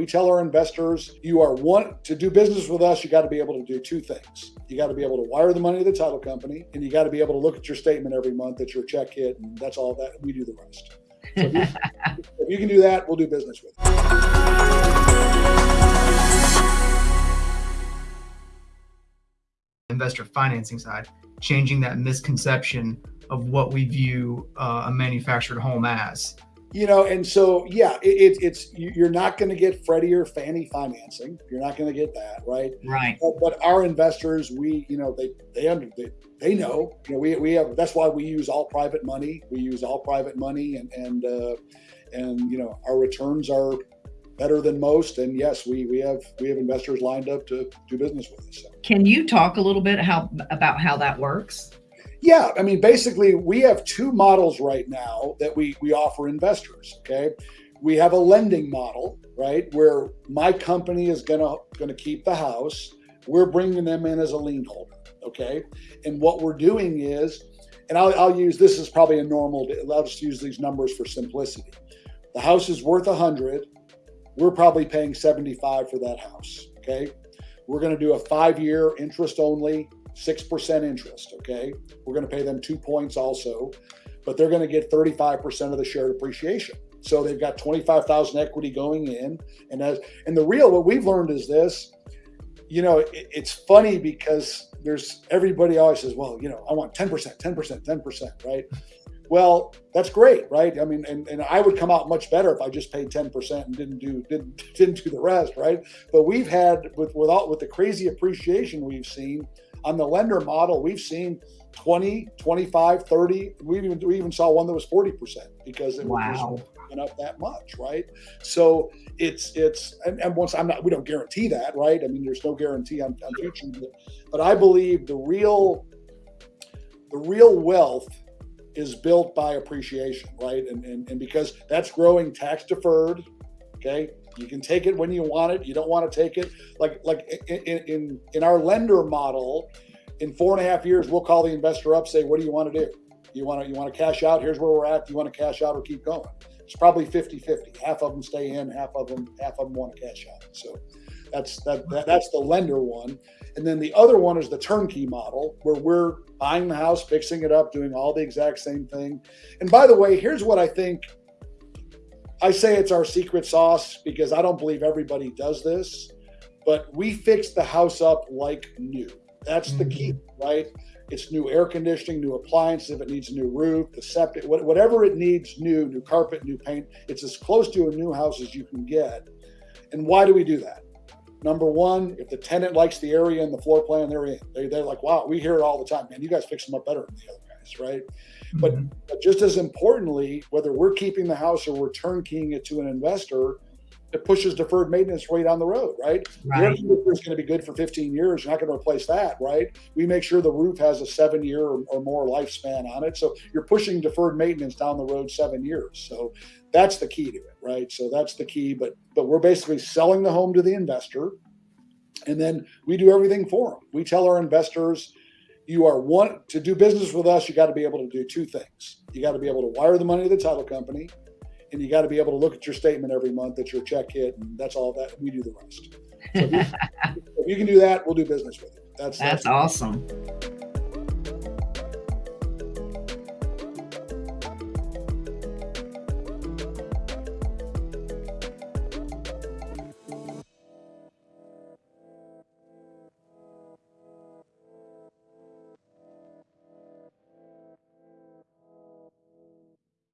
We tell our investors, you are one to do business with us, you got to be able to do two things. You got to be able to wire the money to the title company, and you got to be able to look at your statement every month that your check hit, and that's all that we do the rest. So if, you, if you can do that, we'll do business with you. investor financing side, changing that misconception of what we view uh, a manufactured home as you know and so yeah it, it's you're not going to get freddie or fannie financing. You're not going to get that right? Right. But, but, our investors we you know they they under they, they know. You know we, we have that's why we use all private money. We use all private money and and uh, and you know our returns are better than most. And yes we we have we have investors lined up to do business with us so. can you talk a little bit how about how that works yeah, I mean, basically, we have two models right now that we we offer investors. Okay, we have a lending model, right, where my company is gonna gonna keep the house. We're bringing them in as a lien holder. Okay, and what we're doing is, and I'll, I'll use this is probably a normal. I'll just use these numbers for simplicity. The house is worth a hundred. We're probably paying seventy five for that house. Okay, we're going to do a five year interest only 6% interest, okay? We're going to pay them two points also, but they're going to get 35% of the shared appreciation. So they've got 25,000 equity going in. And as, and the real, what we've learned is this, you know, it, it's funny because there's everybody always says, well, you know, I want 10%, 10%, 10%, right? Well, that's great, right? I mean, and, and I would come out much better if I just paid 10% and didn't do didn't didn't do the rest, right? But we've had with without with the crazy appreciation we've seen, on the lender model, we've seen 20, 25, 30. We even we even saw one that was 40% because it wow. was went up that much, right? So it's it's and, and, once I'm not we don't guarantee that, right? I mean, there's no guarantee on, on future, but, but I believe the real the real wealth is built by appreciation, right? And, and, and because that's growing tax deferred, okay? You can take it when you want it. You don't want to take it. Like like in in, in our lender model, in four and a half years, we'll call the investor up, say, what do you want to do? You want to you want to cash out? Here's where we're at. Do you want to cash out or keep going? It's probably 50-50. Half of them stay in, half of them half of them want to cash out. So that's that, that that's the lender one. And then the other one is the turnkey model where we're buying the house, fixing it up, doing all the exact same thing. And by the way, here's what I think I say it's our secret sauce because I don't believe everybody does this, but we fix the house up like new. That's the key, mm-hmm. right? It's new air conditioning, new appliances, if it needs a new roof, the septic, whatever it needs new, new carpet, new paint. It's as close to a new house as you can get. And why do we do that? Number one, if the tenant likes the area and the floor plan they're in, they, they're like, wow, we hear it all the time, man. You guys fix them up better than the other guys, right? But, mm-hmm. but just as importantly, whether we're keeping the house or we're turnkeying it to an investor, it pushes deferred maintenance way down the road, right? right. Your is going to be good for 15 years. You're not going to replace that, right? We make sure the roof has a seven year or, or more lifespan on it. So you're pushing deferred maintenance down the road seven years. So that's the key to it, right? So that's the key. But but we're basically selling the home to the investor, and then we do everything for them. We tell our investors you are one to do business with us you got to be able to do two things. You got to be able to wire the money to the title company and you got to be able to look at your statement every month that your check hit and that's all that we do the rest. So if, you, if you, can do that we'll do business with you. That's that's, that's awesome